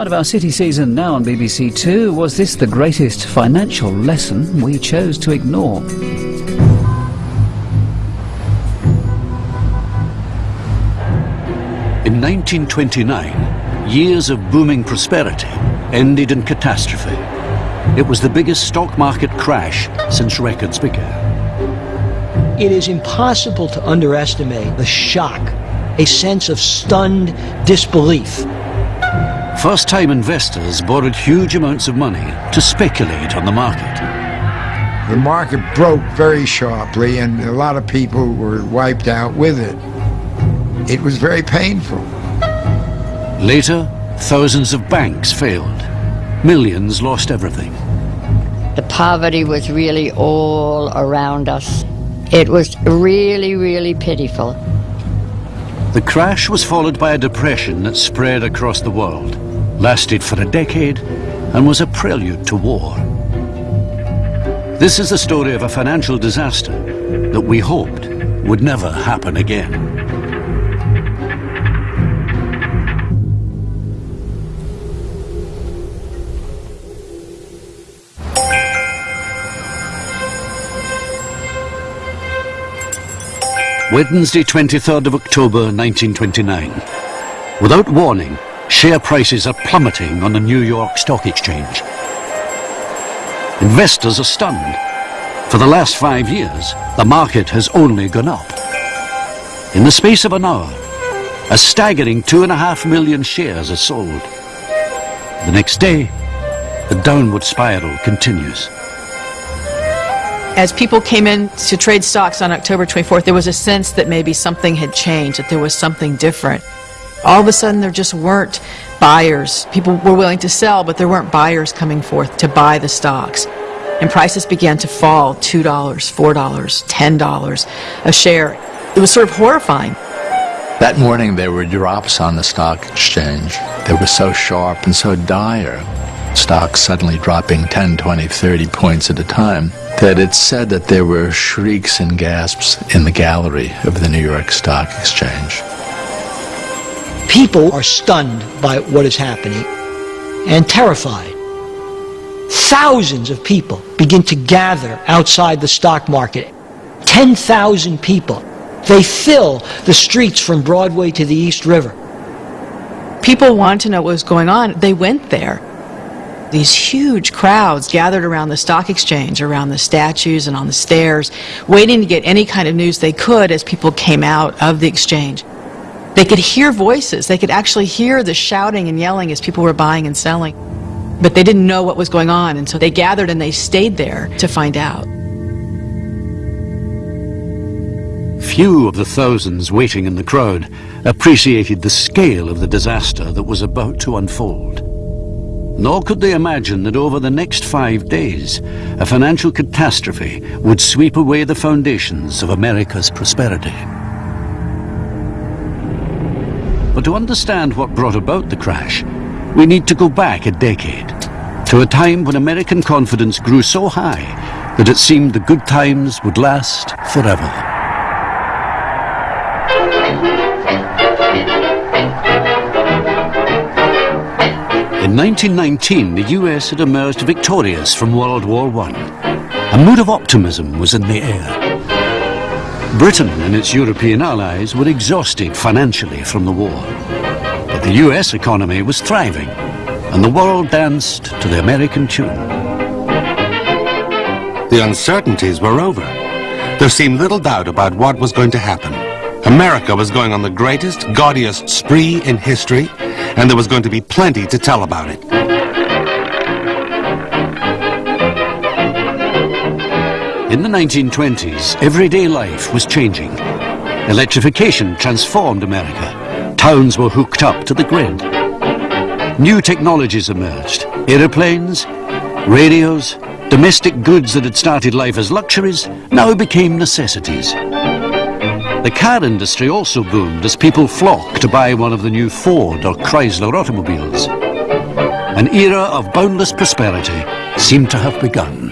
Part of our city season now on BBC Two, was this the greatest financial lesson we chose to ignore? In 1929, years of booming prosperity ended in catastrophe. It was the biggest stock market crash since records began. It is impossible to underestimate the shock, a sense of stunned disbelief. First-time investors borrowed huge amounts of money to speculate on the market. The market broke very sharply and a lot of people were wiped out with it. It was very painful. Later, thousands of banks failed. Millions lost everything. The poverty was really all around us. It was really, really pitiful. The crash was followed by a depression that spread across the world, lasted for a decade, and was a prelude to war. This is the story of a financial disaster that we hoped would never happen again. Wednesday, 23rd of October 1929. Without warning, share prices are plummeting on the New York Stock Exchange. Investors are stunned. For the last five years, the market has only gone up. In the space of an hour, a staggering two and a half million shares are sold. The next day, the downward spiral continues. As people came in to trade stocks on October 24th, there was a sense that maybe something had changed, that there was something different. All of a sudden, there just weren't buyers. People were willing to sell, but there weren't buyers coming forth to buy the stocks. And prices began to fall $2, $4, $10 a share. It was sort of horrifying. That morning, there were drops on the stock exchange. They were so sharp and so dire, stocks suddenly dropping 10, 20, 30 points at a time that it's said that there were shrieks and gasps in the gallery of the New York Stock Exchange. People are stunned by what is happening and terrified. Thousands of people begin to gather outside the stock market. 10,000 people. They fill the streets from Broadway to the East River. People want to know what was going on. They went there these huge crowds gathered around the stock exchange, around the statues and on the stairs, waiting to get any kind of news they could as people came out of the exchange. They could hear voices. They could actually hear the shouting and yelling as people were buying and selling. But they didn't know what was going on, and so they gathered and they stayed there to find out. Few of the thousands waiting in the crowd appreciated the scale of the disaster that was about to unfold. Nor could they imagine that over the next five days, a financial catastrophe would sweep away the foundations of America's prosperity. But to understand what brought about the crash, we need to go back a decade, to a time when American confidence grew so high that it seemed the good times would last forever. In 1919, the US had emerged victorious from World War I. A mood of optimism was in the air. Britain and its European allies were exhausted financially from the war. But the US economy was thriving, and the world danced to the American tune. The uncertainties were over. There seemed little doubt about what was going to happen. America was going on the greatest, gaudiest spree in history, and there was going to be plenty to tell about it. In the 1920s, everyday life was changing. Electrification transformed America. Towns were hooked up to the grid. New technologies emerged. Aeroplanes, radios, domestic goods that had started life as luxuries now became necessities. The car industry also boomed as people flocked to buy one of the new Ford or Chrysler automobiles. An era of boundless prosperity seemed to have begun.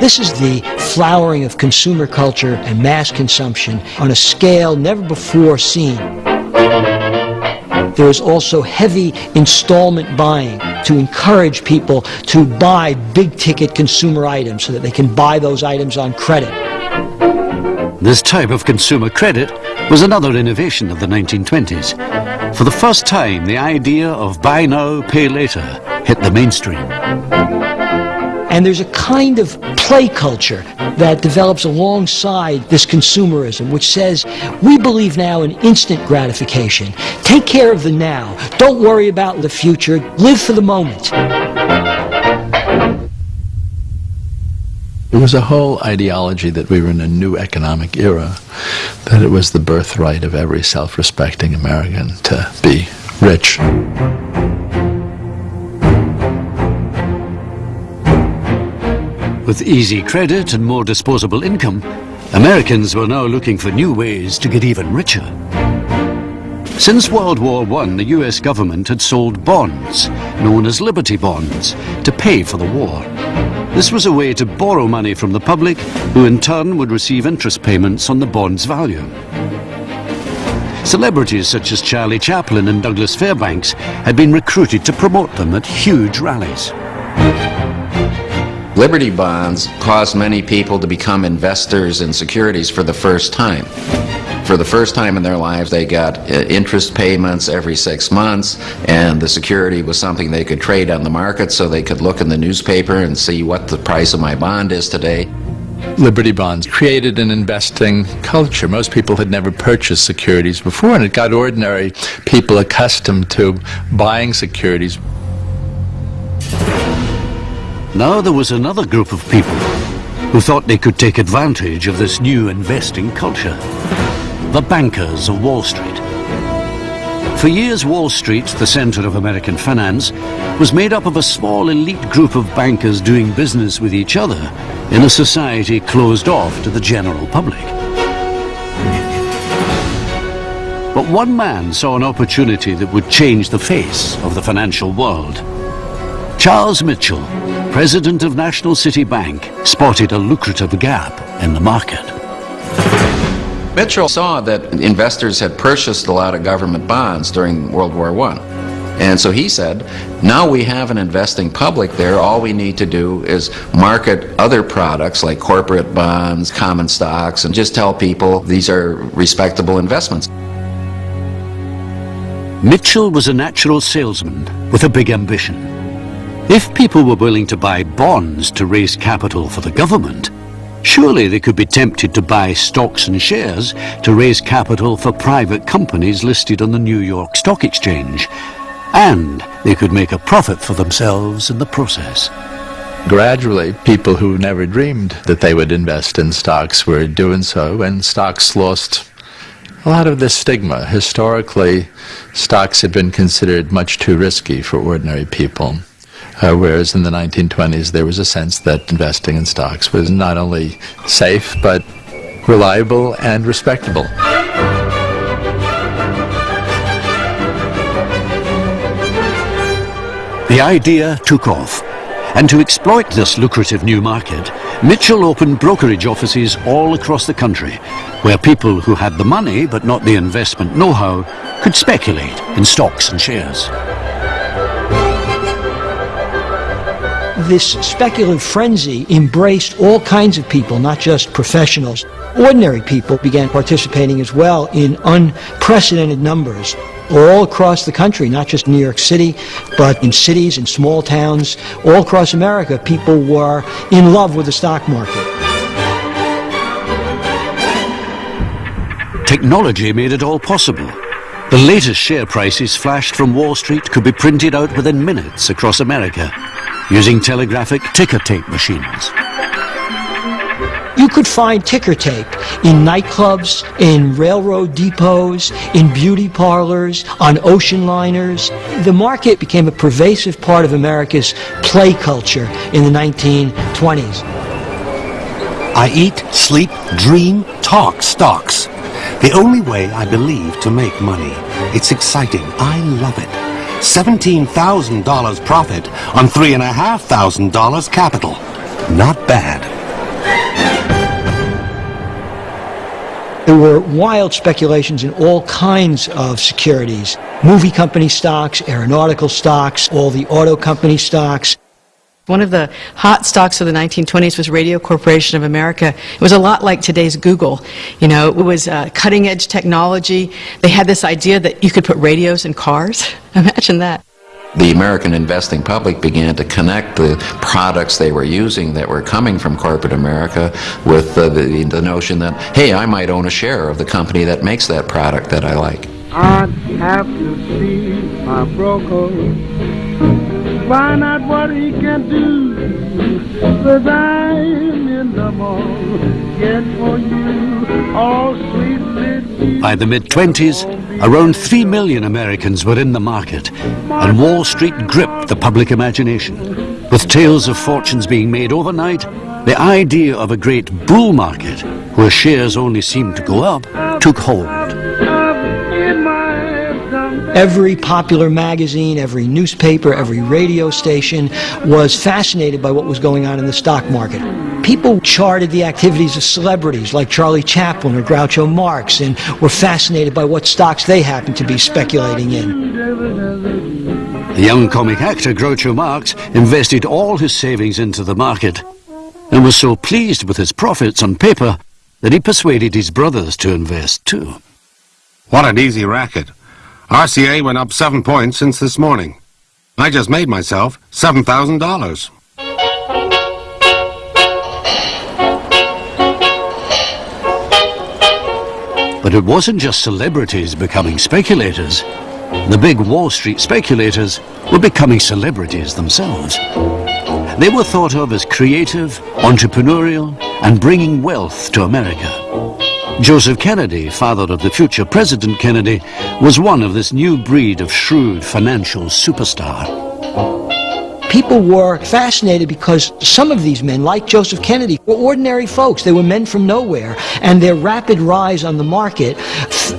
This is the flowering of consumer culture and mass consumption on a scale never before seen. There is also heavy installment buying to encourage people to buy big ticket consumer items so that they can buy those items on credit. This type of consumer credit was another innovation of the 1920s. For the first time, the idea of buy now, pay later hit the mainstream. And there's a kind of play culture that develops alongside this consumerism, which says, we believe now in instant gratification. Take care of the now. Don't worry about the future. Live for the moment. There was a whole ideology that we were in a new economic era, that it was the birthright of every self-respecting American to be rich. With easy credit and more disposable income, Americans were now looking for new ways to get even richer. Since World War I, the US government had sold bonds, known as Liberty Bonds, to pay for the war. This was a way to borrow money from the public, who in turn would receive interest payments on the bond's value. Celebrities such as Charlie Chaplin and Douglas Fairbanks had been recruited to promote them at huge rallies. Liberty bonds caused many people to become investors in securities for the first time. For the first time in their lives, they got uh, interest payments every six months, and the security was something they could trade on the market so they could look in the newspaper and see what the price of my bond is today. Liberty bonds created an investing culture. Most people had never purchased securities before, and it got ordinary people accustomed to buying securities. Now there was another group of people who thought they could take advantage of this new investing culture. The bankers of Wall Street. For years, Wall Street, the center of American finance, was made up of a small elite group of bankers doing business with each other in a society closed off to the general public. But one man saw an opportunity that would change the face of the financial world. Charles Mitchell, president of National City Bank, spotted a lucrative gap in the market. Mitchell saw that investors had purchased a lot of government bonds during World War I. And so he said, now we have an investing public there, all we need to do is market other products like corporate bonds, common stocks, and just tell people these are respectable investments. Mitchell was a natural salesman with a big ambition. If people were willing to buy bonds to raise capital for the government, surely they could be tempted to buy stocks and shares to raise capital for private companies listed on the New York Stock Exchange. And they could make a profit for themselves in the process. Gradually, people who never dreamed that they would invest in stocks were doing so, and stocks lost a lot of this stigma. Historically, stocks had been considered much too risky for ordinary people. Uh, whereas in the 1920s, there was a sense that investing in stocks was not only safe, but reliable and respectable. The idea took off. And to exploit this lucrative new market, Mitchell opened brokerage offices all across the country, where people who had the money but not the investment know-how could speculate in stocks and shares. This speculative frenzy embraced all kinds of people, not just professionals. Ordinary people began participating as well in unprecedented numbers all across the country, not just New York City, but in cities and small towns all across America, people were in love with the stock market. Technology made it all possible. The latest share prices flashed from Wall Street could be printed out within minutes across America using telegraphic ticker tape machines. You could find ticker tape in nightclubs, in railroad depots, in beauty parlors, on ocean liners. The market became a pervasive part of America's play culture in the 1920s. I eat, sleep, dream, talk stocks. The only way I believe to make money. It's exciting. I love it. $17,000 profit on $3,500 capital. Not bad. There were wild speculations in all kinds of securities. movie company stocks, aeronautical stocks, all the auto company stocks. One of the hot stocks of the 1920s was Radio Corporation of America. It was a lot like today's Google. You know, it was uh, cutting edge technology. They had this idea that you could put radios in cars. Imagine that. The American investing public began to connect the products they were using that were coming from corporate America with uh, the, the notion that, hey, I might own a share of the company that makes that product that I like. I'd have to see my broker find out what he can do. Cause I'm in the for you all sweet By the mid 20s, around 3 million Americans were in the market, and Wall Street gripped the public imagination. With tales of fortunes being made overnight, the idea of a great bull market, where shares only seemed to go up, took hold. Every popular magazine, every newspaper, every radio station was fascinated by what was going on in the stock market. People charted the activities of celebrities like Charlie Chaplin or Groucho Marx and were fascinated by what stocks they happened to be speculating in. The young comic actor Groucho Marx invested all his savings into the market and was so pleased with his profits on paper that he persuaded his brothers to invest too. What an easy racket. RCA went up seven points since this morning. I just made myself $7,000. But it wasn't just celebrities becoming speculators. The big Wall Street speculators were becoming celebrities themselves. They were thought of as creative, entrepreneurial, and bringing wealth to America. Joseph Kennedy, father of the future President Kennedy, was one of this new breed of shrewd financial superstar. People were fascinated because some of these men, like Joseph Kennedy, were ordinary folks. They were men from nowhere, and their rapid rise on the market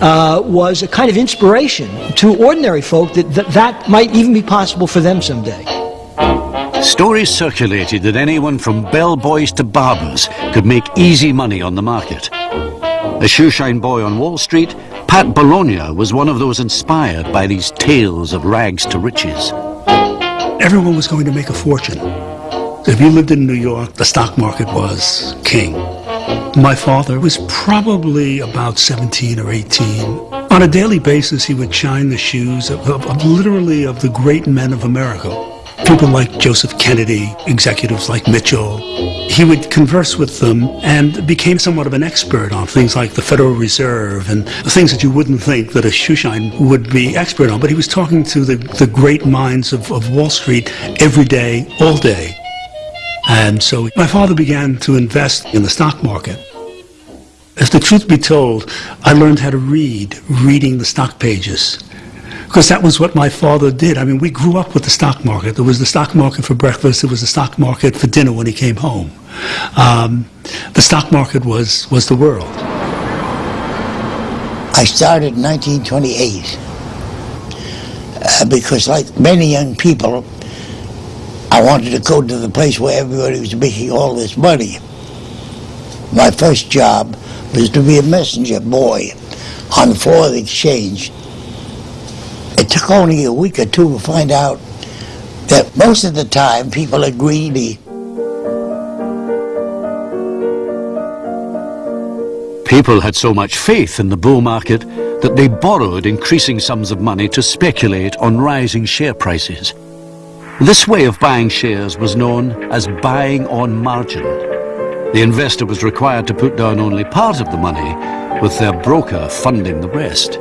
uh, was a kind of inspiration to ordinary folk that, that that might even be possible for them someday. Stories circulated that anyone from bellboys to barbers could make easy money on the market. A shoeshine boy on Wall Street, Pat Bologna was one of those inspired by these tales of rags to riches. Everyone was going to make a fortune. If you lived in New York, the stock market was king. My father was probably about 17 or 18. On a daily basis, he would shine the shoes of, of, of literally of the great men of America. People like Joseph Kennedy, executives like Mitchell, he would converse with them and became somewhat of an expert on things like the Federal Reserve and things that you wouldn't think that a shoeshine would be expert on. But he was talking to the, the great minds of, of Wall Street every day, all day. And so my father began to invest in the stock market. If the truth be told, I learned how to read, reading the stock pages because that was what my father did. I mean, we grew up with the stock market. There was the stock market for breakfast. There was the stock market for dinner when he came home. Um, the stock market was, was the world. I started in 1928 uh, because, like many young people, I wanted to go to the place where everybody was making all this money. My first job was to be a messenger boy on the floor of the exchange it took only a week or two to find out that most of the time people are greedy. People had so much faith in the bull market that they borrowed increasing sums of money to speculate on rising share prices. This way of buying shares was known as buying on margin. The investor was required to put down only part of the money, with their broker funding the rest.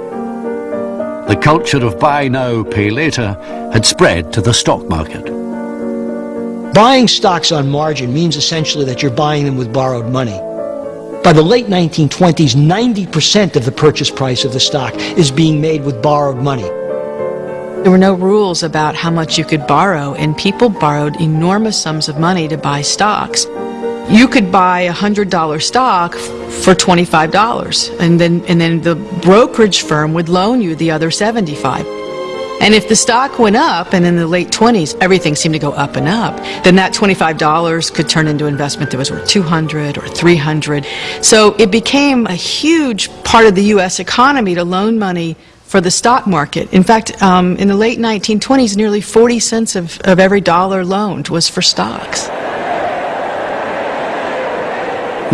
The culture of buy now, pay later had spread to the stock market. Buying stocks on margin means essentially that you're buying them with borrowed money. By the late 1920s, 90% of the purchase price of the stock is being made with borrowed money. There were no rules about how much you could borrow, and people borrowed enormous sums of money to buy stocks you could buy a hundred dollar stock for twenty five dollars, and then and then the brokerage firm would loan you the other seventy five. And if the stock went up, and in the late 20s, everything seemed to go up and up, then that $25 could turn into investment that was worth 200 or 300. So it became a huge part of the U.S. economy to loan money for the stock market. In fact, um, in the late 1920s, nearly 40 cents of, of every dollar loaned was for stocks.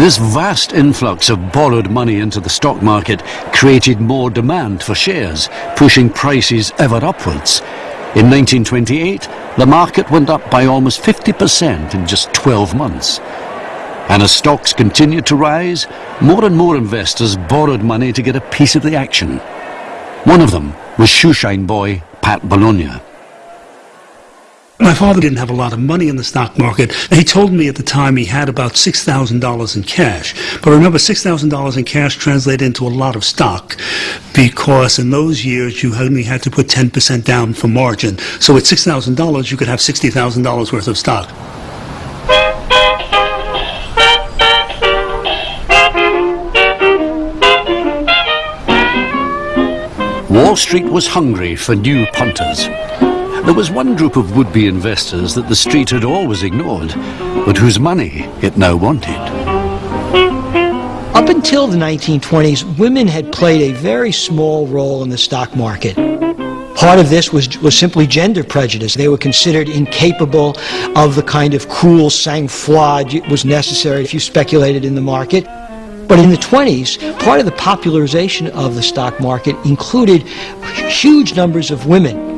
This vast influx of borrowed money into the stock market created more demand for shares, pushing prices ever upwards. In 1928, the market went up by almost 50% in just 12 months. And as stocks continued to rise, more and more investors borrowed money to get a piece of the action. One of them was shoeshine boy Pat Bologna. My father didn't have a lot of money in the stock market. He told me at the time he had about $6,000 in cash. But remember, $6,000 in cash translated into a lot of stock because in those years you only had to put 10% down for margin. So at $6,000 you could have $60,000 worth of stock. Wall Street was hungry for new punters. There was one group of would-be investors that the street had always ignored, but whose money it now wanted. Up until the 1920s, women had played a very small role in the stock market. Part of this was, was simply gender prejudice. They were considered incapable of the kind of cool sang-froid it was necessary if you speculated in the market. But in the 20s, part of the popularization of the stock market included huge numbers of women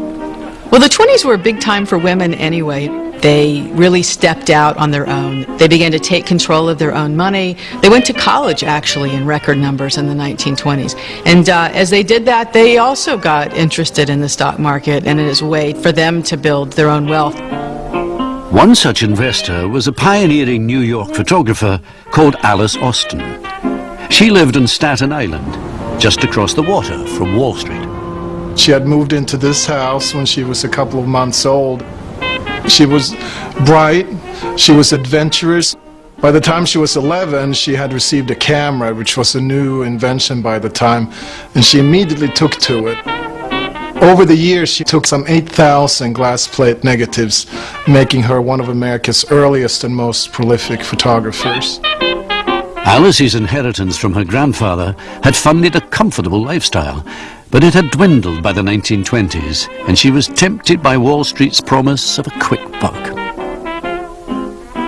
well, the 20s were a big time for women anyway. They really stepped out on their own. They began to take control of their own money. They went to college, actually, in record numbers in the 1920s. And uh, as they did that, they also got interested in the stock market and as a way for them to build their own wealth. One such investor was a pioneering New York photographer called Alice Austen. She lived on Staten Island, just across the water from Wall Street. She had moved into this house when she was a couple of months old. She was bright, she was adventurous. By the time she was 11, she had received a camera, which was a new invention by the time, and she immediately took to it. Over the years, she took some 8,000 glass plate negatives, making her one of America's earliest and most prolific photographers. Alice's inheritance from her grandfather had funded a comfortable lifestyle, but it had dwindled by the 1920s, and she was tempted by Wall Street's promise of a quick buck.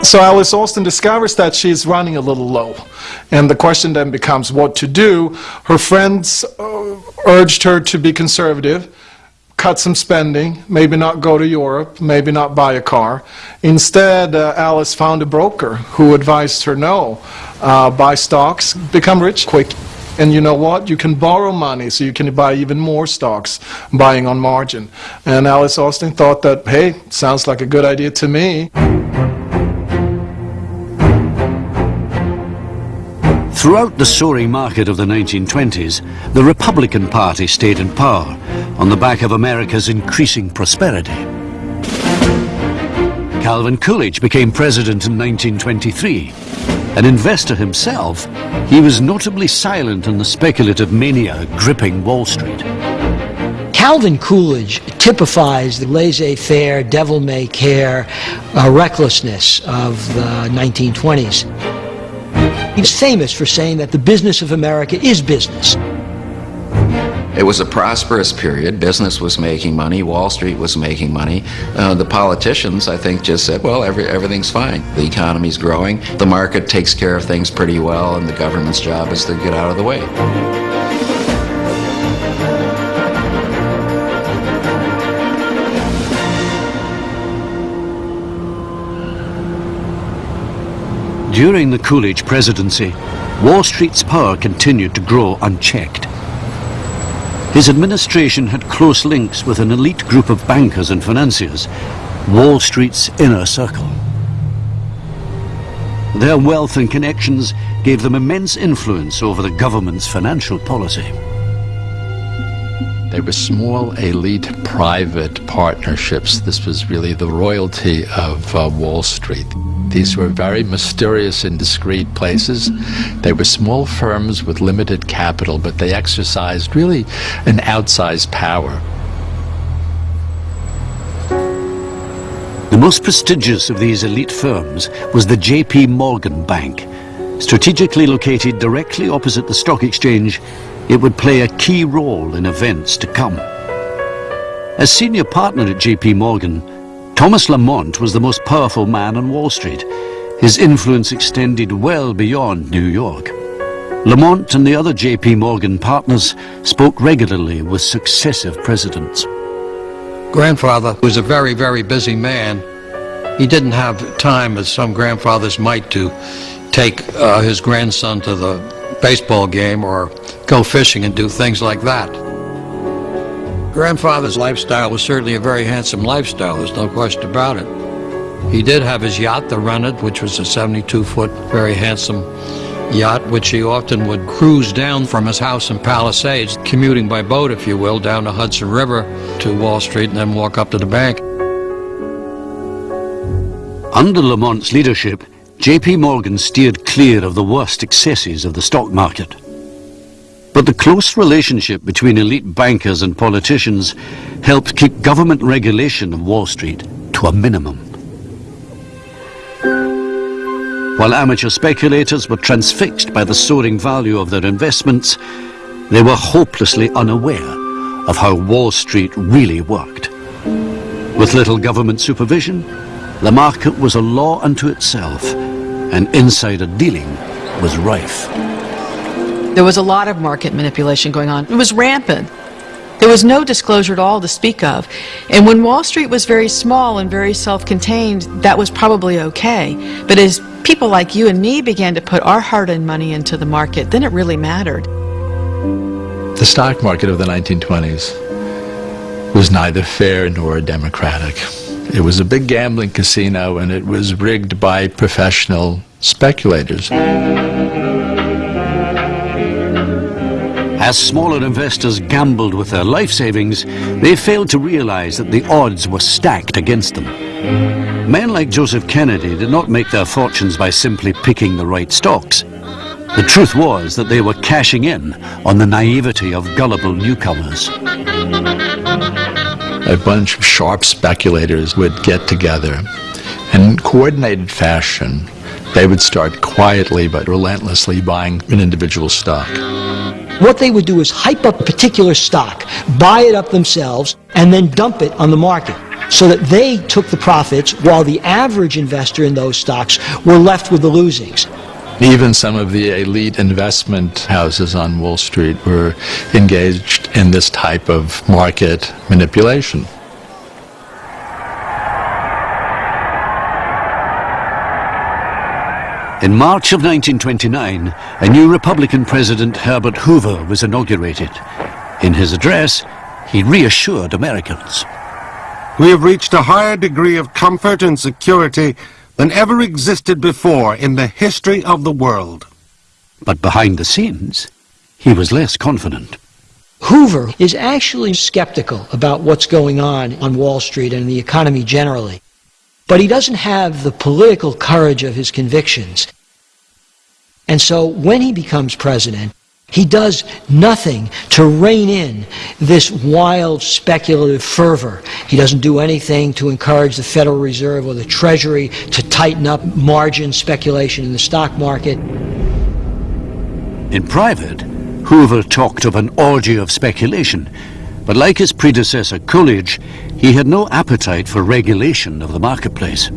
So Alice Austen discovers that she's running a little low. And the question then becomes what to do. Her friends uh, urged her to be conservative, cut some spending, maybe not go to Europe, maybe not buy a car. Instead, uh, Alice found a broker who advised her no, uh, buy stocks, become rich quick. And you know what? You can borrow money so you can buy even more stocks, buying on margin. And Alice Austen thought that, hey, sounds like a good idea to me. Throughout the soaring market of the 1920s, the Republican Party stayed in power on the back of America's increasing prosperity. Calvin Coolidge became president in 1923 an investor himself, he was notably silent on the speculative mania gripping Wall Street. Calvin Coolidge typifies the laissez-faire, devil-may-care uh, recklessness of the 1920s. He's famous for saying that the business of America is business. It was a prosperous period. Business was making money. Wall Street was making money. Uh, the politicians, I think, just said, well, every, everything's fine. The economy's growing. The market takes care of things pretty well, and the government's job is to get out of the way. During the Coolidge presidency, Wall Street's power continued to grow unchecked. His administration had close links with an elite group of bankers and financiers, Wall Street's inner circle. Their wealth and connections gave them immense influence over the government's financial policy. They were small, elite, private partnerships. This was really the royalty of uh, Wall Street. These were very mysterious and discreet places. They were small firms with limited capital, but they exercised really an outsized power. The most prestigious of these elite firms was the J.P. Morgan Bank, strategically located directly opposite the stock exchange it would play a key role in events to come. As senior partner at JP Morgan, Thomas Lamont was the most powerful man on Wall Street. His influence extended well beyond New York. Lamont and the other JP Morgan partners spoke regularly with successive presidents. Grandfather was a very, very busy man. He didn't have time, as some grandfathers might, to take uh, his grandson to the baseball game or go fishing and do things like that. Grandfather's lifestyle was certainly a very handsome lifestyle, there's no question about it. He did have his yacht, the Rennet, which was a 72-foot, very handsome yacht, which he often would cruise down from his house in Palisades, commuting by boat, if you will, down the Hudson River to Wall Street and then walk up to the bank. Under Lamont's leadership, JP Morgan steered clear of the worst excesses of the stock market. But the close relationship between elite bankers and politicians helped keep government regulation of Wall Street to a minimum. While amateur speculators were transfixed by the soaring value of their investments, they were hopelessly unaware of how Wall Street really worked. With little government supervision, the market was a law unto itself, and insider dealing was rife. There was a lot of market manipulation going on. It was rampant. There was no disclosure at all to speak of. And when Wall Street was very small and very self-contained, that was probably okay. But as people like you and me began to put our hard-earned money into the market, then it really mattered. The stock market of the 1920s was neither fair nor democratic. It was a big gambling casino and it was rigged by professional speculators. As smaller investors gambled with their life savings, they failed to realize that the odds were stacked against them. Men like Joseph Kennedy did not make their fortunes by simply picking the right stocks. The truth was that they were cashing in on the naivety of gullible newcomers. A bunch of sharp speculators would get together and in coordinated fashion they would start quietly but relentlessly buying an individual stock. What they would do is hype up a particular stock, buy it up themselves, and then dump it on the market so that they took the profits while the average investor in those stocks were left with the losings. Even some of the elite investment houses on Wall Street were engaged in this type of market manipulation. In March of 1929, a new Republican President, Herbert Hoover, was inaugurated. In his address, he reassured Americans. We have reached a higher degree of comfort and security than ever existed before in the history of the world. But behind the scenes, he was less confident. Hoover is actually skeptical about what's going on on Wall Street and the economy generally. But he doesn't have the political courage of his convictions. And so when he becomes president, he does nothing to rein in this wild speculative fervor. He doesn't do anything to encourage the Federal Reserve or the Treasury to tighten up margin speculation in the stock market. In private, Hoover talked of an orgy of speculation, but like his predecessor Coolidge, he had no appetite for regulation of the marketplace.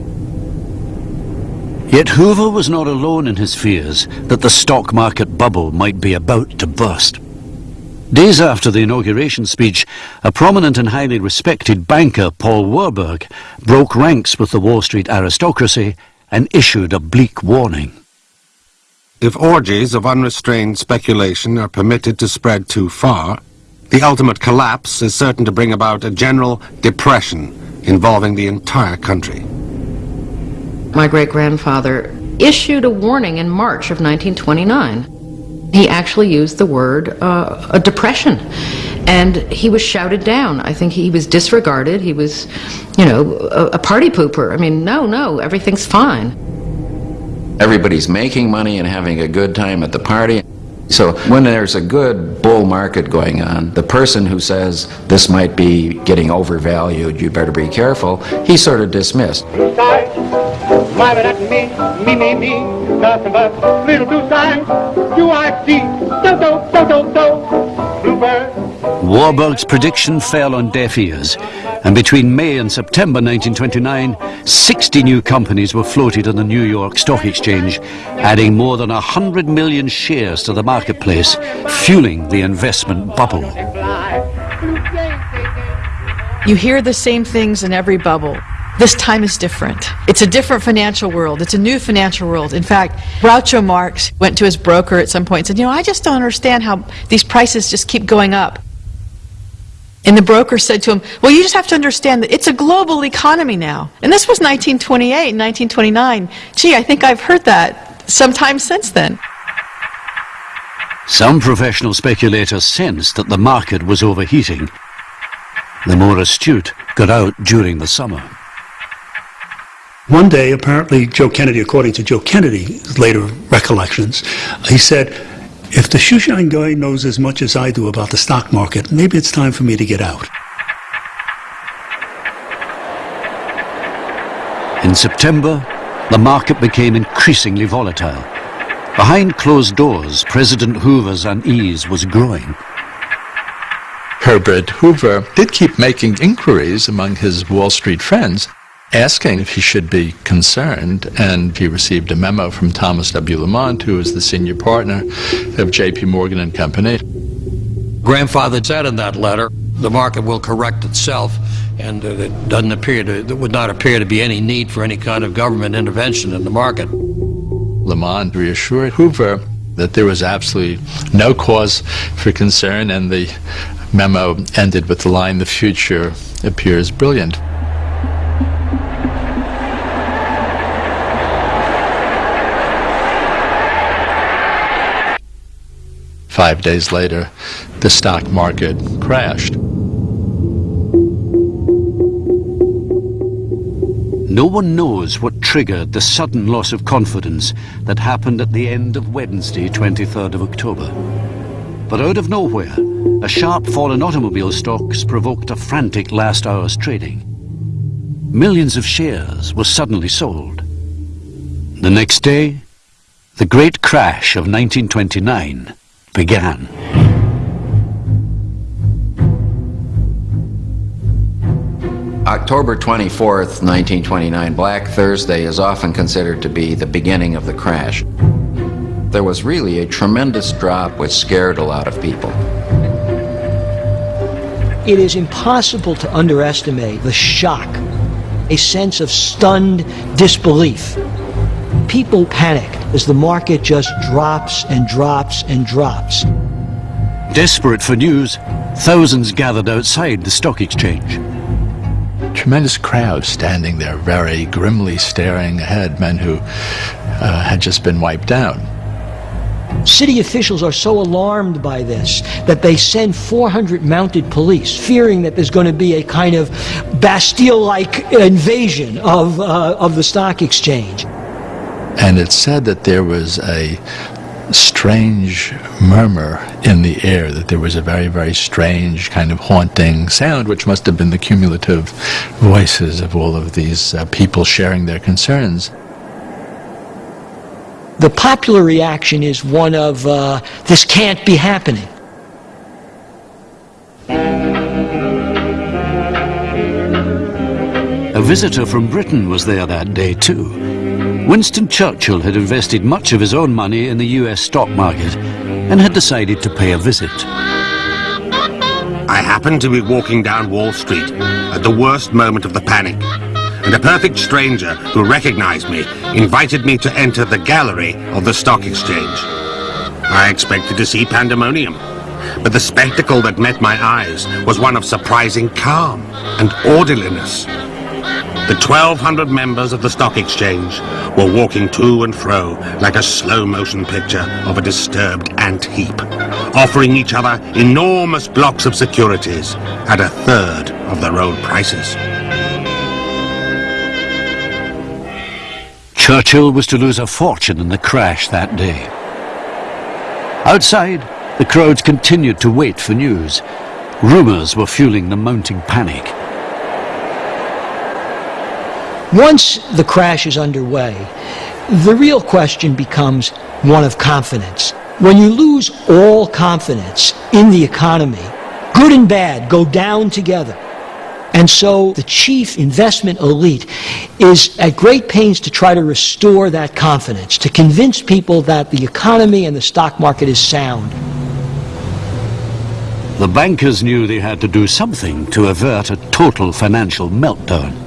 Yet Hoover was not alone in his fears that the stock market bubble might be about to burst. Days after the inauguration speech, a prominent and highly respected banker, Paul Warburg, broke ranks with the Wall Street aristocracy and issued a bleak warning. If orgies of unrestrained speculation are permitted to spread too far, the ultimate collapse is certain to bring about a general depression involving the entire country. My great-grandfather issued a warning in March of 1929. He actually used the word uh, a depression, and he was shouted down. I think he was disregarded. He was, you know, a, a party pooper. I mean, no, no, everything's fine. Everybody's making money and having a good time at the party. So when there's a good bull market going on, the person who says this might be getting overvalued, you better be careful, he's sort of dismissed. My, but that's me, me, me, me. Nothing but little blue. Do I see? Do, do, do, do, do. Warburg's prediction fell on deaf ears, and between May and September 1929, 60 new companies were floated on the New York Stock Exchange, adding more than 100 million shares to the marketplace, fueling the investment bubble. You hear the same things in every bubble. This time is different. It's a different financial world. It's a new financial world. In fact, Groucho Marx went to his broker at some point and said, You know, I just don't understand how these prices just keep going up. And the broker said to him, Well, you just have to understand that it's a global economy now. And this was 1928, 1929. Gee, I think I've heard that sometime since then. Some professional speculators sensed that the market was overheating. The more astute got out during the summer. One day, apparently, Joe Kennedy, according to Joe Kennedy's later recollections, he said, if the shoeshine guy knows as much as I do about the stock market, maybe it's time for me to get out. In September, the market became increasingly volatile. Behind closed doors, President Hoover's unease was growing. Herbert Hoover did keep making inquiries among his Wall Street friends asking if he should be concerned, and he received a memo from Thomas W. Lamont, who was the senior partner of J.P. Morgan and Company. Grandfather said in that letter, the market will correct itself, and uh, it doesn't appear to, there would not appear to be any need for any kind of government intervention in the market. Lamont reassured Hoover that there was absolutely no cause for concern, and the memo ended with the line, the future appears brilliant. Five days later, the stock market crashed. No one knows what triggered the sudden loss of confidence that happened at the end of Wednesday, 23rd of October. But out of nowhere, a sharp fall in automobile stocks provoked a frantic last hour's trading. Millions of shares were suddenly sold. The next day, the great crash of 1929 began. October 24th, 1929, Black Thursday is often considered to be the beginning of the crash. There was really a tremendous drop which scared a lot of people. It is impossible to underestimate the shock, a sense of stunned disbelief. People panicked as the market just drops and drops and drops. Desperate for news, thousands gathered outside the stock exchange. Tremendous crowds standing there, very grimly staring ahead, men who uh, had just been wiped out. City officials are so alarmed by this that they send 400 mounted police, fearing that there's going to be a kind of Bastille-like invasion of, uh, of the stock exchange. And it said that there was a strange murmur in the air, that there was a very, very strange kind of haunting sound, which must have been the cumulative voices of all of these uh, people sharing their concerns. The popular reaction is one of, uh, this can't be happening. A visitor from Britain was there that day too. Winston Churchill had invested much of his own money in the US stock market and had decided to pay a visit. I happened to be walking down Wall Street at the worst moment of the panic, and a perfect stranger who recognized me invited me to enter the gallery of the stock exchange. I expected to see pandemonium, but the spectacle that met my eyes was one of surprising calm and orderliness. The 1,200 members of the stock exchange were walking to and fro like a slow-motion picture of a disturbed ant heap, offering each other enormous blocks of securities at a third of their old prices. Churchill was to lose a fortune in the crash that day. Outside, the crowds continued to wait for news. Rumours were fueling the mounting panic. Once the crash is underway, the real question becomes one of confidence. When you lose all confidence in the economy, good and bad go down together. And so the chief investment elite is at great pains to try to restore that confidence, to convince people that the economy and the stock market is sound. The bankers knew they had to do something to avert a total financial meltdown.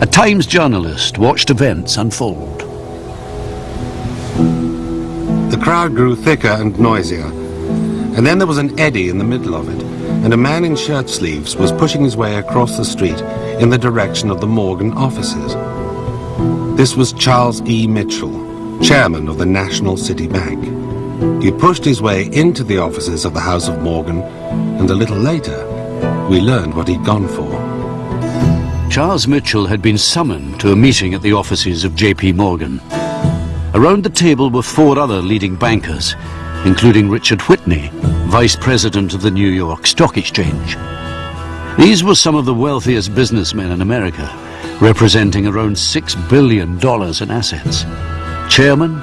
A Times journalist watched events unfold. The crowd grew thicker and noisier, and then there was an eddy in the middle of it and a man in shirt sleeves was pushing his way across the street in the direction of the Morgan offices. This was Charles E. Mitchell, chairman of the National City Bank. He pushed his way into the offices of the House of Morgan, and a little later, we learned what he'd gone for. Charles Mitchell had been summoned to a meeting at the offices of J.P. Morgan. Around the table were four other leading bankers, including Richard Whitney, vice president of the New York Stock Exchange. These were some of the wealthiest businessmen in America, representing around $6 billion in assets. Chairman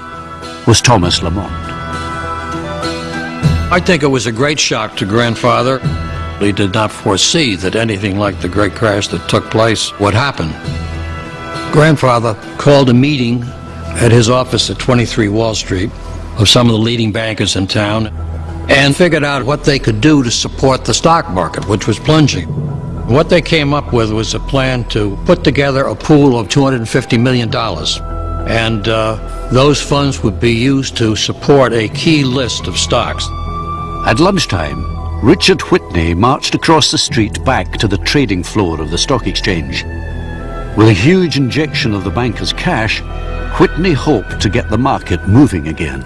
was Thomas Lamont. I think it was a great shock to grandfather. He did not foresee that anything like the great crash that took place would happen. Grandfather called a meeting at his office at 23 Wall Street of some of the leading bankers in town and figured out what they could do to support the stock market, which was plunging. What they came up with was a plan to put together a pool of $250 million. And uh, those funds would be used to support a key list of stocks. At lunchtime, Richard Whitney marched across the street back to the trading floor of the stock exchange. With a huge injection of the banker's cash, Whitney hoped to get the market moving again.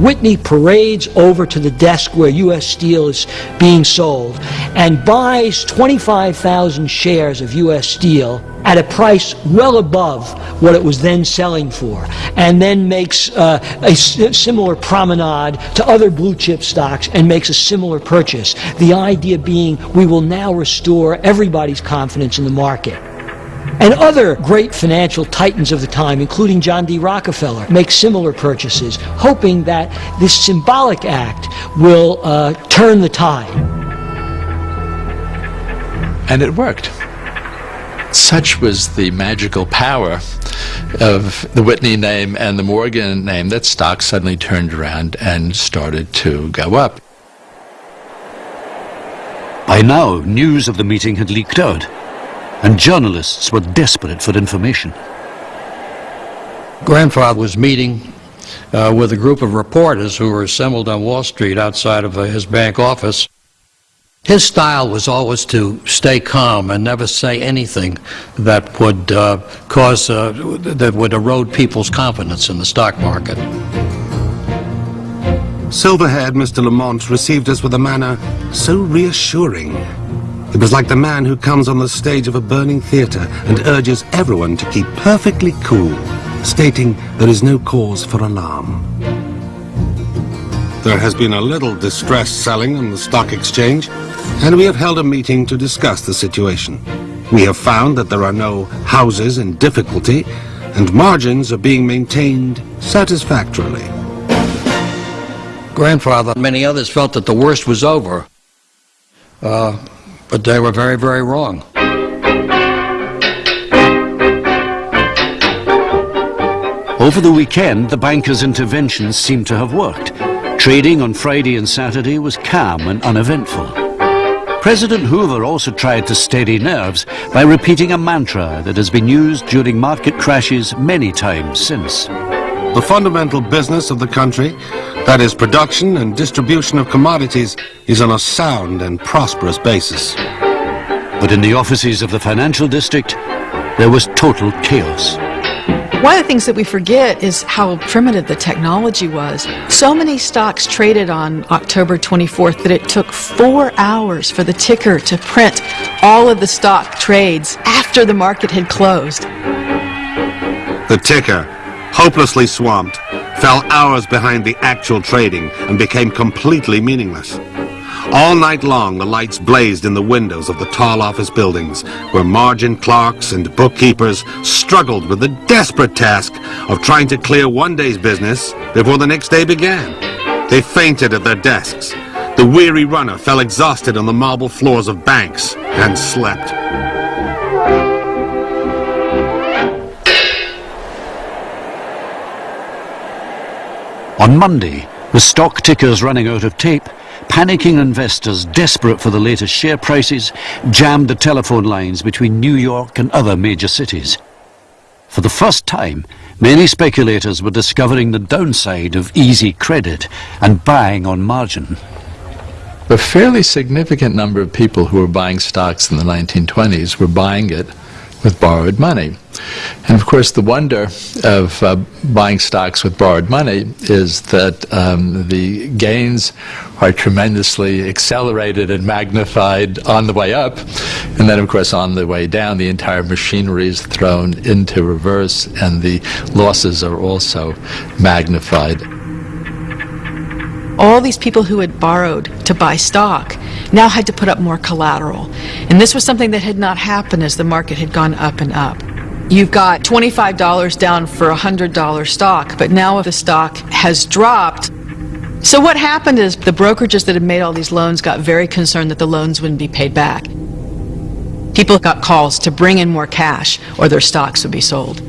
Whitney parades over to the desk where U.S. Steel is being sold and buys 25,000 shares of U.S. Steel at a price well above what it was then selling for, and then makes uh, a similar promenade to other blue chip stocks and makes a similar purchase. The idea being we will now restore everybody's confidence in the market. And other great financial titans of the time, including John D. Rockefeller, make similar purchases, hoping that this symbolic act will uh, turn the tide. And it worked. Such was the magical power of the Whitney name and the Morgan name that stocks suddenly turned around and started to go up. By now, news of the meeting had leaked out and journalists were desperate for information. Grandfather was meeting uh, with a group of reporters who were assembled on Wall Street outside of uh, his bank office. His style was always to stay calm and never say anything that would uh, cause, uh, that would erode people's confidence in the stock market. Silver-haired Mr. Lamont received us with a manner so reassuring it was like the man who comes on the stage of a burning theatre and urges everyone to keep perfectly cool, stating there is no cause for alarm. There has been a little distress selling on the stock exchange, and we have held a meeting to discuss the situation. We have found that there are no houses in difficulty, and margins are being maintained satisfactorily. Grandfather and many others felt that the worst was over. Uh, but they were very, very wrong. Over the weekend, the bankers' interventions seemed to have worked. Trading on Friday and Saturday was calm and uneventful. President Hoover also tried to steady nerves by repeating a mantra that has been used during market crashes many times since. The fundamental business of the country, that is production and distribution of commodities, is on a sound and prosperous basis. But in the offices of the financial district, there was total chaos. One of the things that we forget is how primitive the technology was. So many stocks traded on October 24th that it took four hours for the ticker to print all of the stock trades after the market had closed. The ticker, hopelessly swamped, fell hours behind the actual trading and became completely meaningless. All night long, the lights blazed in the windows of the tall office buildings, where margin clerks and bookkeepers struggled with the desperate task of trying to clear one day's business before the next day began. They fainted at their desks. The weary runner fell exhausted on the marble floors of banks and slept. On Monday, with stock tickers running out of tape, panicking investors desperate for the latest share prices jammed the telephone lines between New York and other major cities. For the first time, many speculators were discovering the downside of easy credit and buying on margin. A fairly significant number of people who were buying stocks in the 1920s were buying it with borrowed money. And of course, the wonder of uh, buying stocks with borrowed money is that um, the gains are tremendously accelerated and magnified on the way up. And then, of course, on the way down, the entire machinery is thrown into reverse, and the losses are also magnified. All these people who had borrowed to buy stock now had to put up more collateral. And this was something that had not happened as the market had gone up and up. You've got $25 down for a $100 stock, but now if the stock has dropped, so what happened is the brokerages that had made all these loans got very concerned that the loans wouldn't be paid back. People got calls to bring in more cash or their stocks would be sold.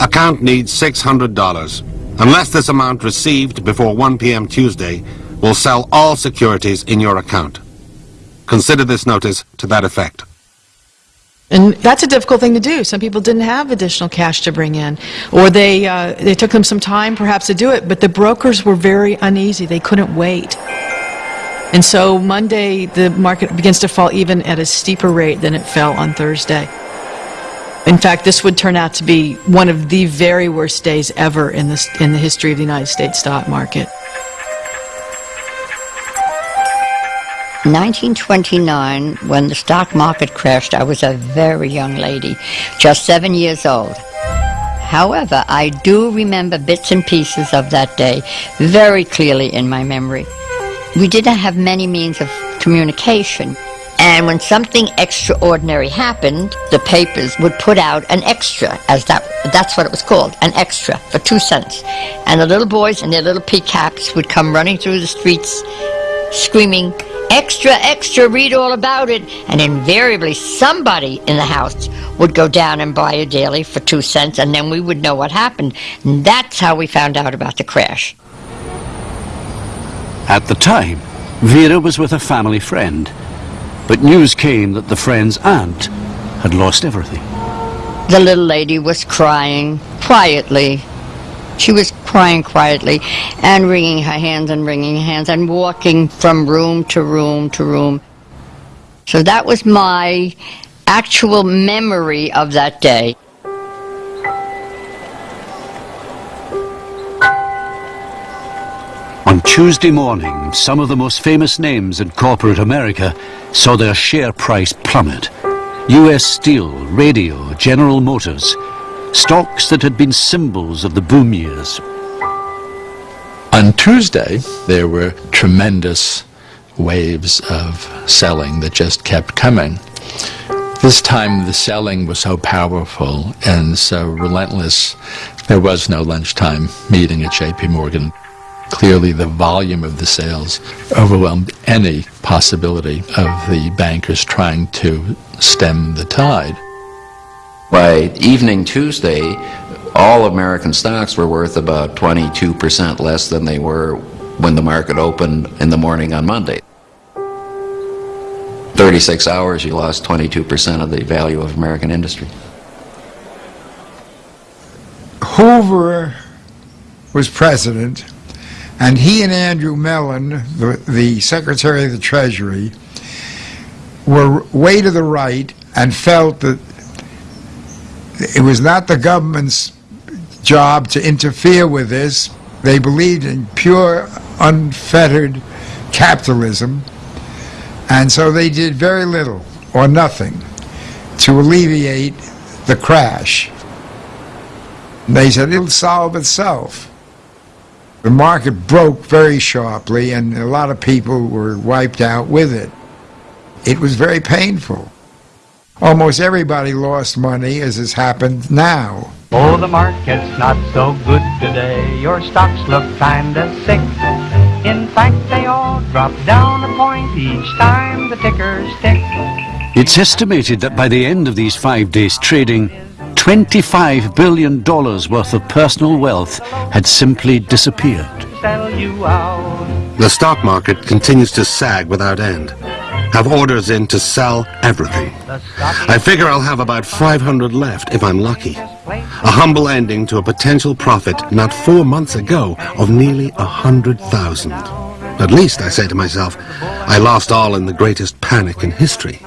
Account needs $600. Unless this amount received before 1 p.m. Tuesday, will sell all securities in your account. Consider this notice to that effect. And that's a difficult thing to do. Some people didn't have additional cash to bring in, or they, uh, they took them some time perhaps to do it, but the brokers were very uneasy. They couldn't wait. And so Monday, the market begins to fall even at a steeper rate than it fell on Thursday. In fact, this would turn out to be one of the very worst days ever in, this, in the history of the United States stock market. 1929, when the stock market crashed, I was a very young lady, just seven years old. However, I do remember bits and pieces of that day very clearly in my memory. We didn't have many means of communication. And when something extraordinary happened, the papers would put out an extra, as that that's what it was called, an extra for two cents. And the little boys in their little pea caps would come running through the streets screaming, extra, extra, read all about it. And invariably somebody in the house would go down and buy a daily for two cents and then we would know what happened. And that's how we found out about the crash. At the time, Vera was with a family friend. But news came that the friend's aunt had lost everything. The little lady was crying quietly. She was crying quietly and wringing her hands and wringing her hands and walking from room to room to room. So that was my actual memory of that day. On Tuesday morning, some of the most famous names in corporate America saw their share price plummet. U.S. Steel, Radio, General Motors, stocks that had been symbols of the boom years. On Tuesday, there were tremendous waves of selling that just kept coming. This time the selling was so powerful and so relentless, there was no lunchtime meeting at JP Morgan. Clearly the volume of the sales overwhelmed any possibility of the bankers trying to stem the tide. By evening Tuesday, all American stocks were worth about 22% less than they were when the market opened in the morning on Monday. 36 hours, you lost 22% of the value of American industry. Hoover was president, and he and Andrew Mellon, the, the Secretary of the Treasury, were way to the right and felt that it was not the government's job to interfere with this. They believed in pure, unfettered capitalism, and so they did very little or nothing to alleviate the crash. They said it'll solve itself. The market broke very sharply and a lot of people were wiped out with it. It was very painful. Almost everybody lost money as has happened now. Oh, the market's not so good today. Your stocks look kinda sick. In fact, they all drop down a point each time the tickers tick. It's estimated that by the end of these five days trading, $25 billion worth of personal wealth had simply disappeared. Sell you out. The stock market continues to sag without end. Have orders in to sell everything. I figure I'll have about 500 left if I'm lucky. A humble ending to a potential profit not four months ago of nearly a hundred thousand. At least, I say to myself, I lost all in the greatest panic in history.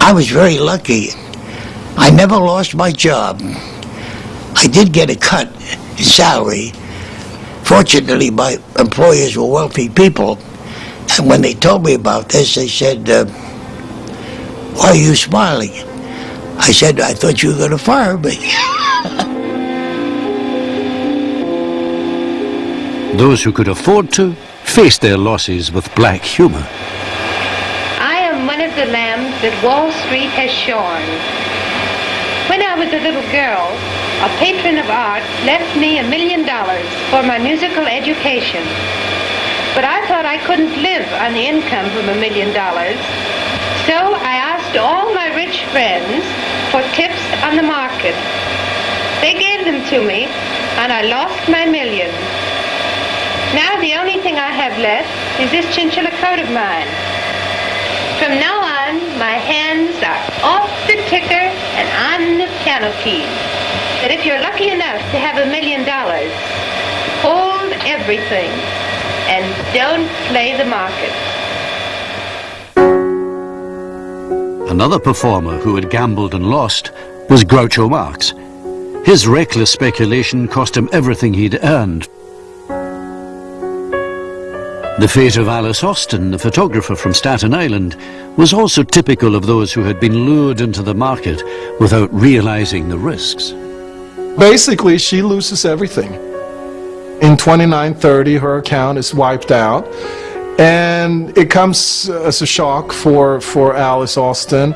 I was very lucky. I never lost my job. I did get a cut in salary. Fortunately, my employers were wealthy people. And when they told me about this, they said, uh, why are you smiling? I said, I thought you were going to fire me. Those who could afford to faced their losses with black humor. I am one of the lambs that Wall Street has shorn. Was a little girl, a patron of art left me a million dollars for my musical education. But I thought I couldn't live on the income from a million dollars. So I asked all my rich friends for tips on the market. They gave them to me, and I lost my million. Now the only thing I have left is this chinchilla coat of mine. From now on, my hands are off the ticker keys. But if you're lucky enough to have a million dollars, hold everything and don't play the market. Another performer who had gambled and lost was Groucho Marx. His reckless speculation cost him everything he'd earned. The fate of Alice Austen, the photographer from Staten Island, was also typical of those who had been lured into the market without realizing the risks. Basically, she loses everything. In 2930, her account is wiped out. And it comes as a shock for, for Alice Austen.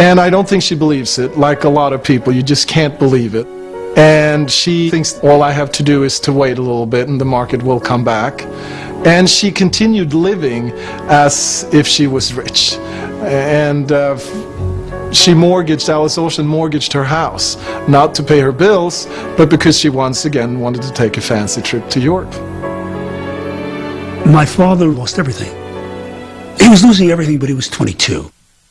And I don't think she believes it. Like a lot of people, you just can't believe it. And she thinks all I have to do is to wait a little bit and the market will come back. And she continued living as if she was rich. And uh, she mortgaged, Alice Austen mortgaged her house, not to pay her bills, but because she once again wanted to take a fancy trip to Europe. My father lost everything. He was losing everything, but he was 22.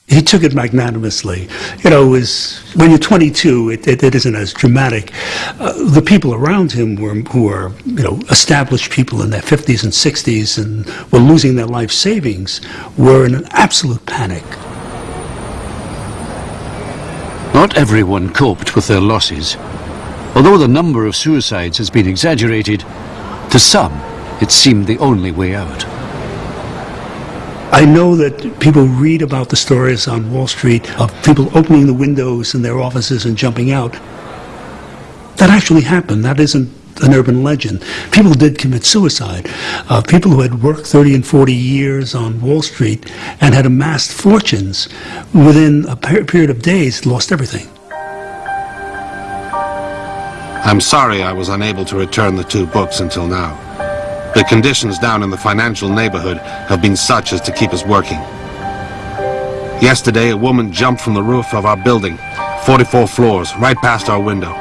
He took it magnanimously. You know, was, when you're 22, it, it, it isn't as dramatic. Uh, the people around him were, who were, you know, established people in their 50s and 60s and were losing their life savings were in an absolute panic. Not everyone coped with their losses. Although the number of suicides has been exaggerated, to some it seemed the only way out. I know that people read about the stories on Wall Street of people opening the windows in their offices and jumping out. That actually happened. That isn't an urban legend. People did commit suicide. Uh, people who had worked 30 and 40 years on Wall Street and had amassed fortunes within a per period of days lost everything. I'm sorry I was unable to return the two books until now. The conditions down in the financial neighborhood have been such as to keep us working. Yesterday, a woman jumped from the roof of our building, 44 floors, right past our window.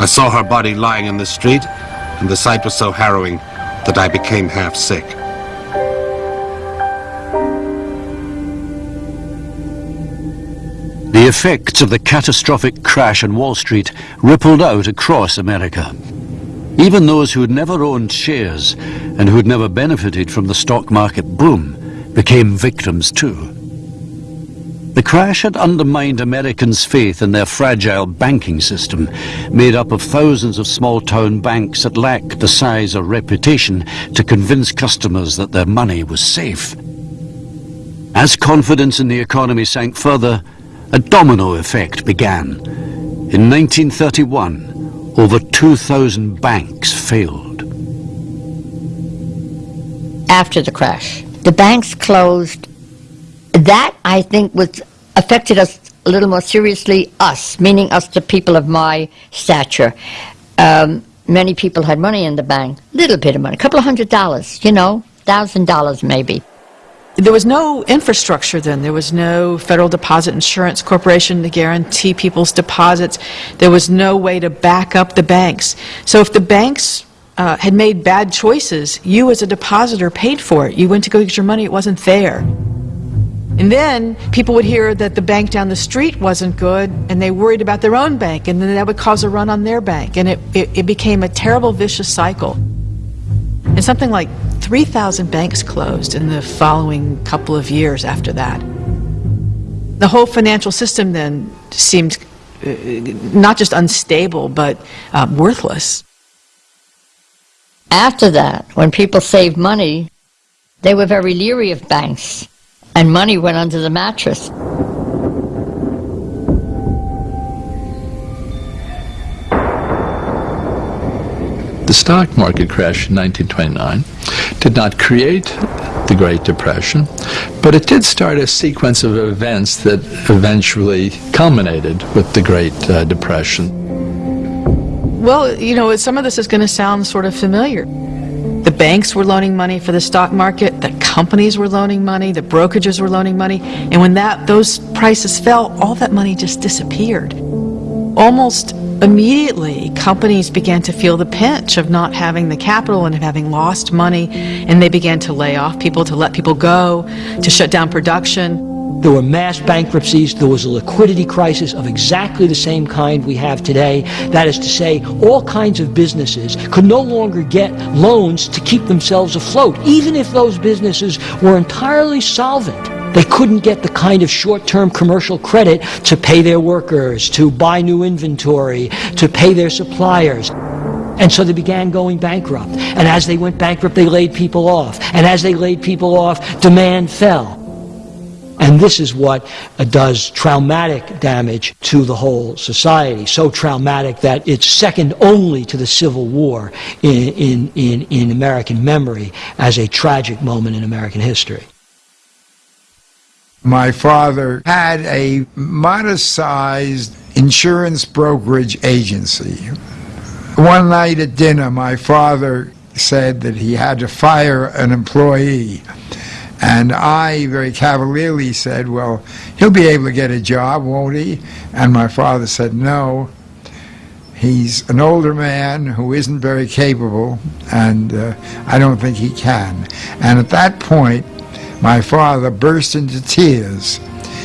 I saw her body lying in the street, and the sight was so harrowing that I became half sick. The effects of the catastrophic crash on Wall Street rippled out across America. Even those who had never owned shares and who had never benefited from the stock market boom became victims too. The crash had undermined Americans' faith in their fragile banking system, made up of thousands of small-town banks that lacked the size or reputation to convince customers that their money was safe. As confidence in the economy sank further, a domino effect began. In 1931, over 2,000 banks failed. After the crash, the banks closed. That, I think, was affected us a little more seriously, us, meaning us, the people of my stature. Um, many people had money in the bank, little bit of money, a couple of hundred dollars, you know, thousand dollars maybe. There was no infrastructure then. There was no Federal Deposit Insurance Corporation to guarantee people's deposits. There was no way to back up the banks. So if the banks uh, had made bad choices, you as a depositor paid for it. You went to go get your money, it wasn't there. And then people would hear that the bank down the street wasn't good, and they worried about their own bank, and then that would cause a run on their bank. And it, it, it became a terrible, vicious cycle. And something like 3,000 banks closed in the following couple of years after that. The whole financial system then seemed uh, not just unstable, but uh, worthless. After that, when people saved money, they were very leery of banks, and money went under the mattress. The stock market crash in 1929 did not create the Great Depression, but it did start a sequence of events that eventually culminated with the Great uh, Depression. Well, you know, some of this is going to sound sort of familiar. The banks were loaning money for the stock market, the companies were loaning money, the brokerages were loaning money, and when that those prices fell, all that money just disappeared. Almost immediately, companies began to feel the pinch of not having the capital and of having lost money, and they began to lay off people, to let people go, to shut down production. There were mass bankruptcies. There was a liquidity crisis of exactly the same kind we have today. That is to say, all kinds of businesses could no longer get loans to keep themselves afloat, even if those businesses were entirely solvent. They couldn't get the kind of short-term commercial credit to pay their workers, to buy new inventory, to pay their suppliers. And so they began going bankrupt. And as they went bankrupt, they laid people off. And as they laid people off, demand fell. And this is what uh, does traumatic damage to the whole society. So traumatic that it's second only to the Civil War in, in, in, in American memory as a tragic moment in American history. My father had a modest-sized insurance brokerage agency. One night at dinner, my father said that he had to fire an employee. And I very cavalierly said, well, he'll be able to get a job, won't he? And my father said, no. He's an older man who isn't very capable, and uh, I don't think he can. And at that point, my father burst into tears.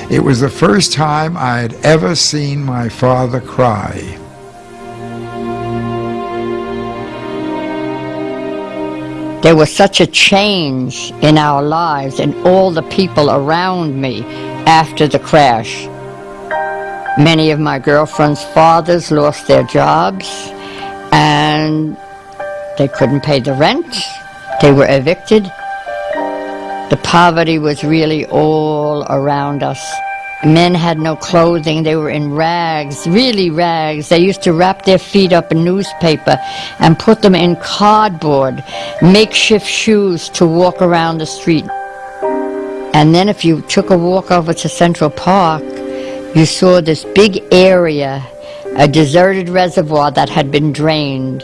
It was the first time I had ever seen my father cry. There was such a change in our lives and all the people around me after the crash. Many of my girlfriend's fathers lost their jobs and they couldn't pay the rent. They were evicted. The poverty was really all around us. Men had no clothing. They were in rags, really rags. They used to wrap their feet up in newspaper and put them in cardboard, makeshift shoes to walk around the street. And then if you took a walk over to Central Park, you saw this big area, a deserted reservoir that had been drained.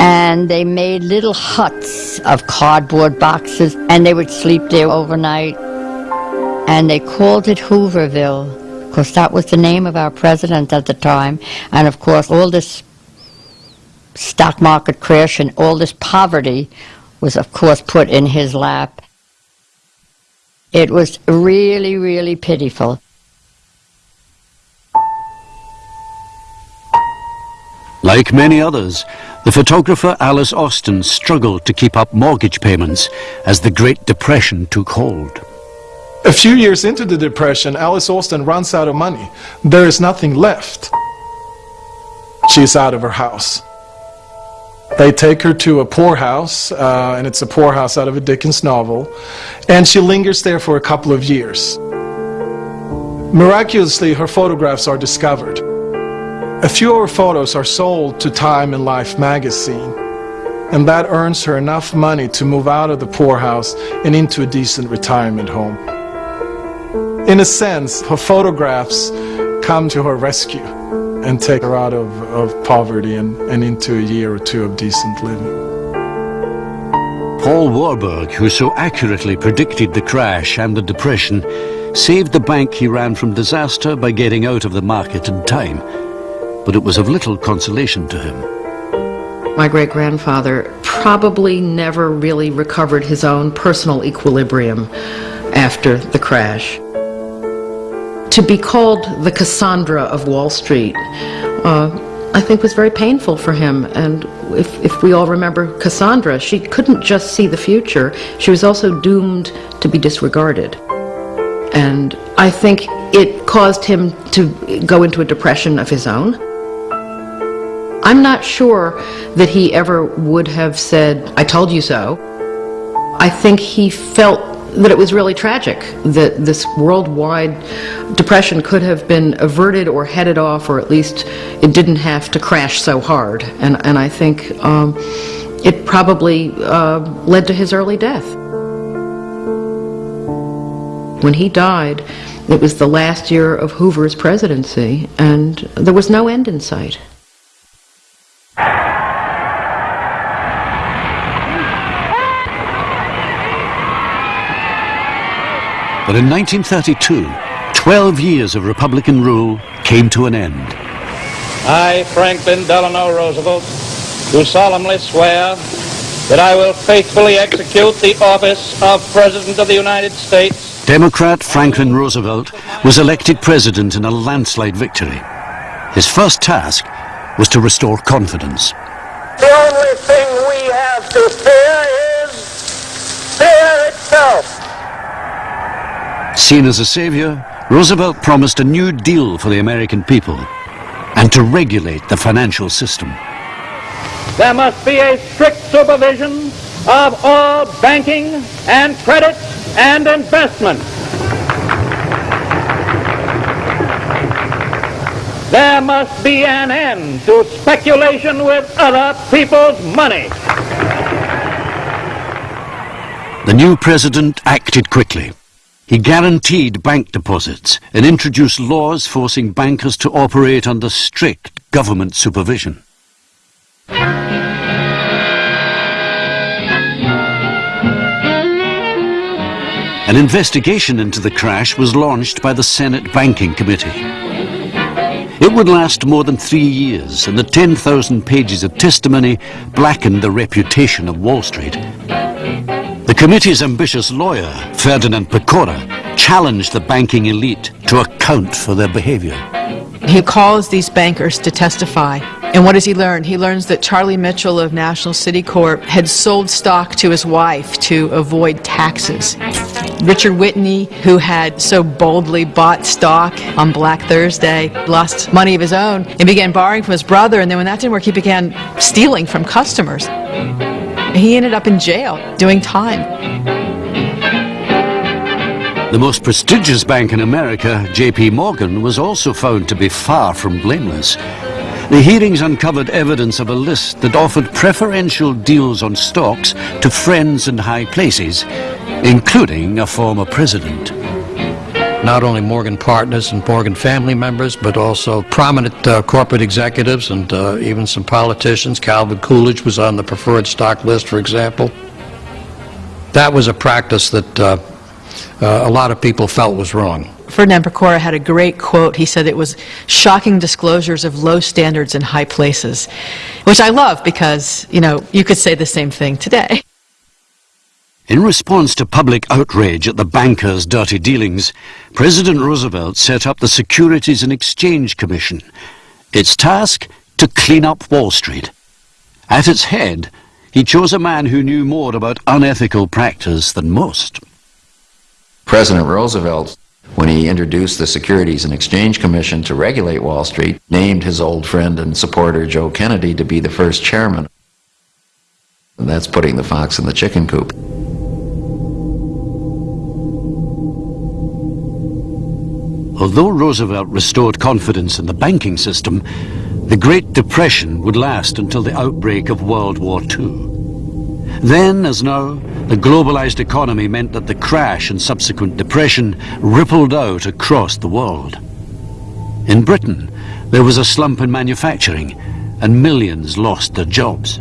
And they made little huts of cardboard boxes, and they would sleep there overnight and they called it Hooverville because that was the name of our president at the time. And of course, all this stock market crash and all this poverty was, of course, put in his lap. It was really, really pitiful. Like many others, the photographer Alice Austen struggled to keep up mortgage payments as the Great Depression took hold. A few years into the Depression, Alice Austen runs out of money. There is nothing left. She's out of her house. They take her to a poorhouse, uh, and it's a poorhouse out of a Dickens novel, and she lingers there for a couple of years. Miraculously, her photographs are discovered. A few of her photos are sold to Time and Life magazine, and that earns her enough money to move out of the poorhouse and into a decent retirement home. In a sense, her photographs come to her rescue and take her out of, of poverty and, and into a year or two of decent living. Paul Warburg, who so accurately predicted the crash and the depression, saved the bank he ran from disaster by getting out of the market in time. But it was of little consolation to him. My great grandfather probably never really recovered his own personal equilibrium after the crash. To be called the Cassandra of Wall Street, uh, I think was very painful for him. And if, if we all remember Cassandra, she couldn't just see the future, she was also doomed to be disregarded. And I think it caused him to go into a depression of his own. I'm not sure that he ever would have said, I told you so. I think he felt that it was really tragic that this worldwide depression could have been averted or headed off, or at least it didn't have to crash so hard. And, and I think um, it probably uh, led to his early death. When he died, it was the last year of Hoover's presidency, and there was no end in sight. But in 1932, 12 years of Republican rule came to an end. I, Franklin Delano Roosevelt, do solemnly swear that I will faithfully execute the office of President of the United States. Democrat Franklin Roosevelt was elected president in a landslide victory. His first task was to restore confidence. The only thing we have to fear is fear itself. Seen as a savior, Roosevelt promised a new deal for the American people and to regulate the financial system. There must be a strict supervision of all banking and credit and investment. There must be an end to speculation with other people's money. The new president acted quickly. He guaranteed bank deposits and introduced laws forcing bankers to operate under strict government supervision. An investigation into the crash was launched by the Senate Banking Committee. It would last more than three years, and the 10,000 pages of testimony blackened the reputation of Wall Street. Committee's ambitious lawyer, Ferdinand Pecora, challenged the banking elite to account for their behavior. He calls these bankers to testify. And what does he learn? He learns that Charlie Mitchell of National City Corp had sold stock to his wife to avoid taxes. Richard Whitney, who had so boldly bought stock on Black Thursday, lost money of his own and began borrowing from his brother. And then when that didn't work, he began stealing from customers. He ended up in jail doing time. The most prestigious bank in America, JP Morgan, was also found to be far from blameless. The hearings uncovered evidence of a list that offered preferential deals on stocks to friends in high places, including a former president. Not only Morgan partners and Morgan family members, but also prominent uh, corporate executives and uh, even some politicians. Calvin Coolidge was on the preferred stock list, for example. That was a practice that uh, uh, a lot of people felt was wrong. Ferdinand Pecora had a great quote. He said it was shocking disclosures of low standards in high places, which I love because, you know, you could say the same thing today. In response to public outrage at the bankers' dirty dealings, President Roosevelt set up the Securities and Exchange Commission. Its task? To clean up Wall Street. At its head, he chose a man who knew more about unethical practice than most. President Roosevelt, when he introduced the Securities and Exchange Commission to regulate Wall Street, named his old friend and supporter Joe Kennedy to be the first chairman. And that's putting the fox in the chicken coop. Although Roosevelt restored confidence in the banking system, The Great Depression would last until the outbreak of World War II. Then, as now, the globalized economy meant that the crash and subsequent depression rippled out across the world. In Britain, there was a slump in manufacturing and millions lost their jobs.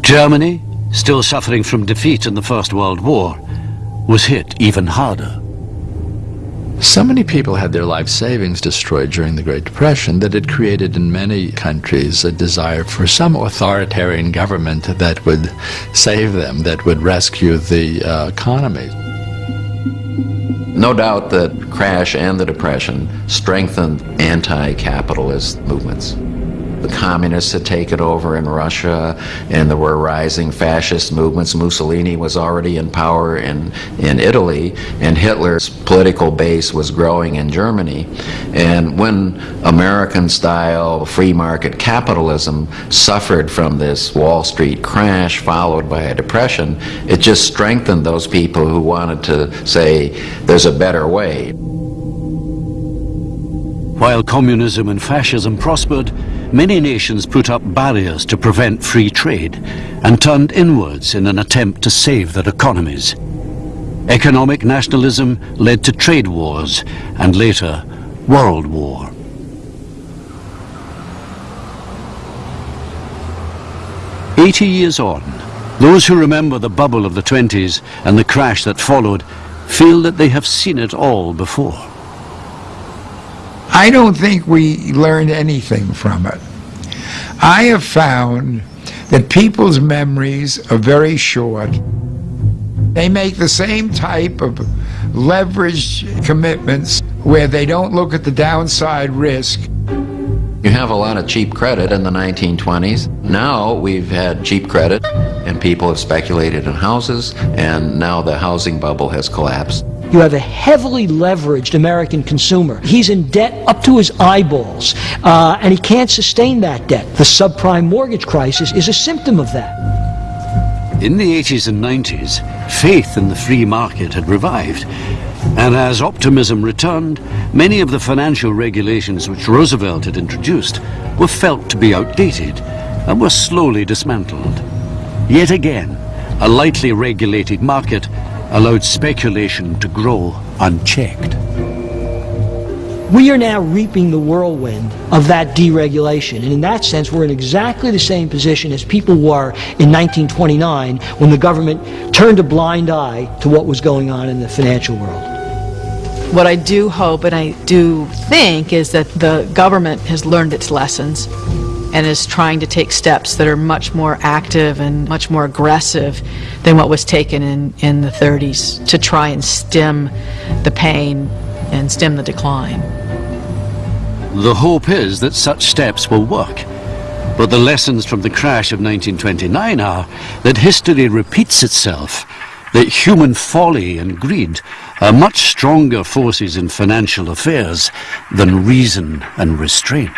Germany, still suffering from defeat in the First World War, was hit even harder. So many people had their life savings destroyed during the Great Depression that it created in many countries a desire for some authoritarian government that would save them, that would rescue the uh, economy. No doubt that crash and the depression strengthened anti-capitalist movements. The communists had taken over in Russia, and there were rising fascist movements. Mussolini was already in power in, in Italy, and Hitler's political base was growing in Germany. And when American-style free market capitalism suffered from this Wall Street crash followed by a depression, it just strengthened those people who wanted to say, there's a better way. While communism and fascism prospered, many nations put up barriers to prevent free trade and turned inwards in an attempt to save their economies. Economic nationalism led to trade wars and later World War. Eighty years on, those who remember the bubble of the 20s and the crash that followed feel that they have seen it all before. I don't think we learned anything from it. I have found that people's memories are very short. They make the same type of leveraged commitments where they don't look at the downside risk. You have a lot of cheap credit in the 1920s. Now we've had cheap credit and people have speculated in houses and now the housing bubble has collapsed. You have a heavily leveraged American consumer. He's in debt up to his eyeballs, uh, and he can't sustain that debt. The subprime mortgage crisis is a symptom of that. In the 80s and 90s, faith in the free market had revived. And as optimism returned, many of the financial regulations which Roosevelt had introduced were felt to be outdated and were slowly dismantled. Yet again, a lightly regulated market allowed speculation to grow unchecked. We are now reaping the whirlwind of that deregulation. And in that sense, we're in exactly the same position as people were in 1929 when the government turned a blind eye to what was going on in the financial world. What I do hope and I do think is that the government has learned its lessons and is trying to take steps that are much more active and much more aggressive than what was taken in, in the 30s to try and stem the pain and stem the decline. The hope is that such steps will work. But the lessons from the crash of 1929 are that history repeats itself, that human folly and greed are much stronger forces in financial affairs than reason and restraint.